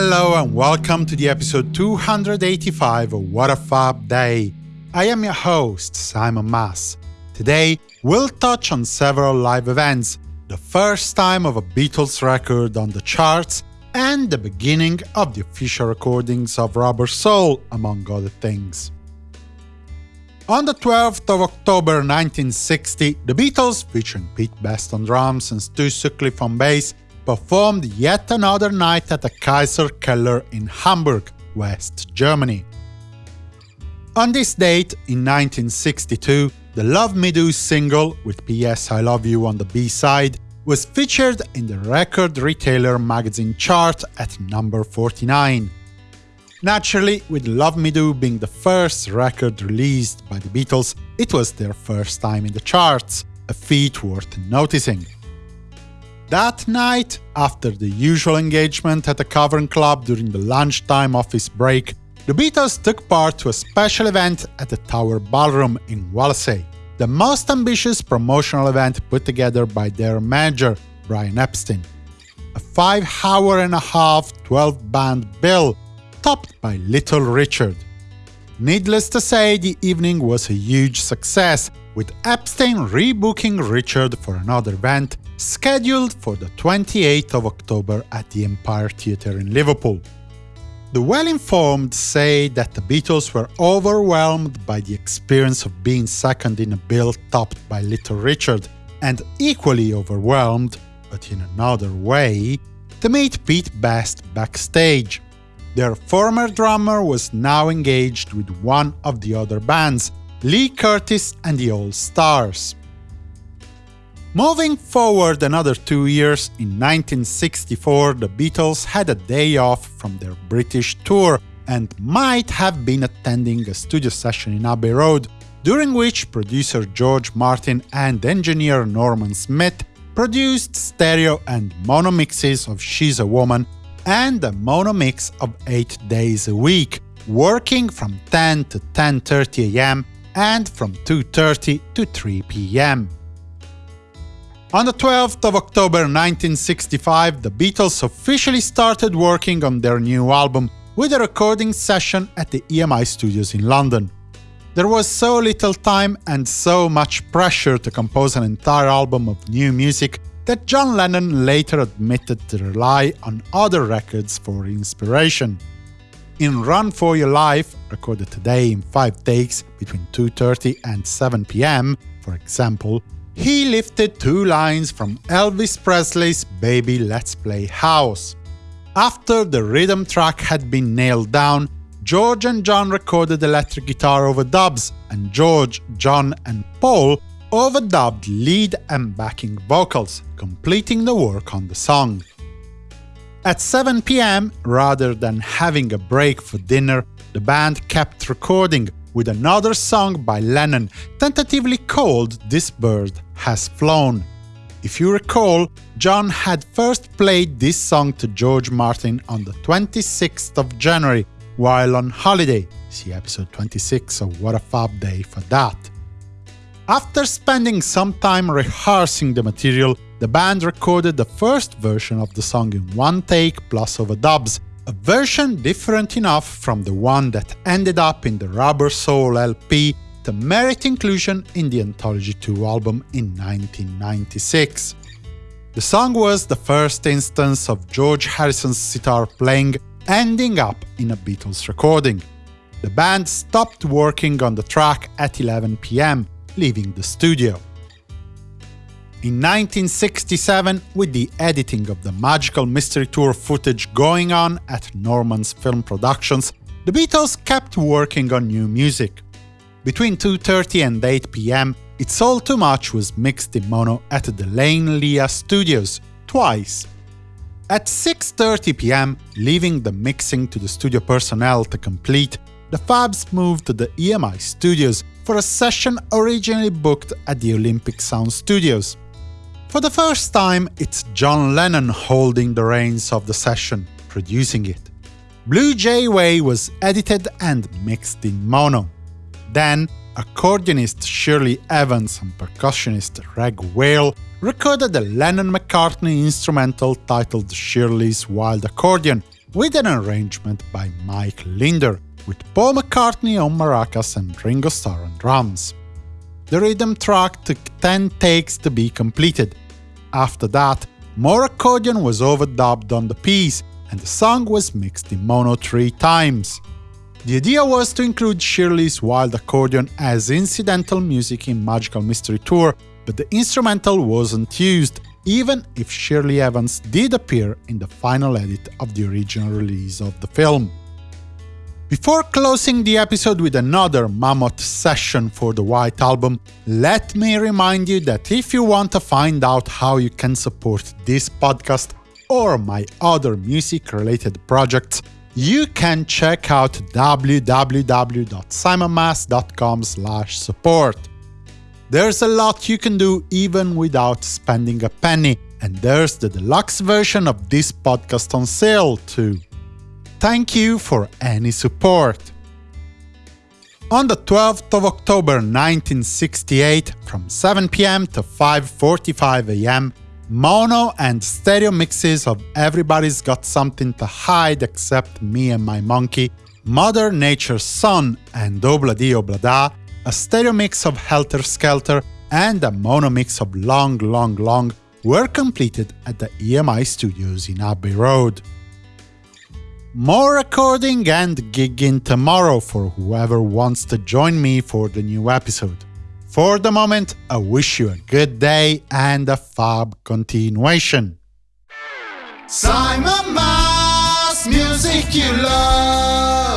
hello and welcome to the episode 285 of What a Fab Day. I am your host, Simon Mas. Today, we'll touch on several live events, the first time of a Beatles record on the charts, and the beginning of the official recordings of Rubber Soul, among other things. On the 12th of October 1960, the Beatles, featuring Pete Best on drums and Stu Sutcliffe on bass, performed yet another night at the Kaiser Keller in Hamburg, West Germany. On this date, in 1962, the Love Me Do single, with P.S. I Love You on the B-side, was featured in the Record Retailer magazine chart at number 49. Naturally, with Love Me Do being the first record released by the Beatles, it was their first time in the charts, a feat worth noticing. That night, after the usual engagement at a Cavern Club during the lunchtime office break, the Beatles took part to a special event at the Tower Ballroom in Wallasey, the most ambitious promotional event put together by their manager, Brian Epstein. A five-hour and a half 12-band bill, topped by Little Richard. Needless to say, the evening was a huge success, with Epstein rebooking Richard for another event scheduled for the 28th of October at the Empire Theatre in Liverpool. The well-informed say that the Beatles were overwhelmed by the experience of being second in a bill topped by Little Richard, and equally overwhelmed, but in another way, to meet Pete Best backstage. Their former drummer was now engaged with one of the other bands, Lee Curtis and the All Stars. Moving forward another two years, in 1964 the Beatles had a day off from their British tour and might have been attending a studio session in Abbey Road, during which producer George Martin and engineer Norman Smith produced stereo and mono mixes of She's a Woman and a mono mix of 8 days a week, working from 10 to 10.30 am and from 2.30 to 3 pm. On the 12th of October 1965, the Beatles officially started working on their new album with a recording session at the EMI studios in London. There was so little time and so much pressure to compose an entire album of new music that John Lennon later admitted to rely on other records for inspiration. In Run For Your Life, recorded today in five takes between 2.30 and 7 pm, for example, he lifted two lines from Elvis Presley's Baby Let's Play House. After the rhythm track had been nailed down, George and John recorded electric guitar overdubs, and George, John and Paul overdubbed lead and backing vocals, completing the work on the song. At 7 pm, rather than having a break for dinner, the band kept recording, with another song by Lennon, tentatively called This Bird Has Flown. If you recall, John had first played this song to George Martin on the 26th of January, while on holiday. See episode 26 of What a Fab Day for that. After spending some time rehearsing the material, the band recorded the first version of the song in one take plus overdubs, a version different enough from the one that ended up in the Rubber Soul LP to merit inclusion in the Anthology 2 album in 1996. The song was the first instance of George Harrison's sitar playing ending up in a Beatles recording. The band stopped working on the track at 11 pm, leaving the studio. In 1967, with the editing of the Magical Mystery Tour footage going on at Norman's Film Productions, the Beatles kept working on new music. Between 2.30 and 8 pm, It's All Too Much was mixed in mono at the Lane Lea Studios, twice. At 6.30 pm, leaving the mixing to the studio personnel to complete, the Fabs moved to the EMI studios for a session originally booked at the Olympic Sound Studios. For the first time, it's John Lennon holding the reins of the session, producing it. Blue Jay Way was edited and mixed in mono. Then, accordionist Shirley Evans and percussionist Reg Wale recorded a Lennon-McCartney instrumental titled Shirley's Wild Accordion, with an arrangement by Mike Leander, with Paul McCartney on maracas and Ringo Starr on drums. The rhythm track took 10 takes to be completed. After that, more accordion was overdubbed on the piece, and the song was mixed in mono three times. The idea was to include Shirley's wild accordion as incidental music in Magical Mystery Tour, but the instrumental wasn't used, even if Shirley Evans did appear in the final edit of the original release of the film. Before closing the episode with another mammoth session for the White Album, let me remind you that if you want to find out how you can support this podcast or my other music-related projects, you can check out www.simonmas.com support. There's a lot you can do even without spending a penny, and there's the deluxe version of this podcast on sale too. Thank you for any support. On the 12th of October 1968, from 7 pm to 5.45 am, mono and stereo mixes of Everybody's Got Something to Hide Except Me and My Monkey, Mother Nature's Son and Obla-Di Obla-Da a stereo mix of Helter Skelter and a mono mix of Long Long Long were completed at the EMI studios in Abbey Road. More recording and gigging tomorrow for whoever wants to join me for the new episode. For the moment, I wish you a good day and a fab continuation. Simon Mas, music you love.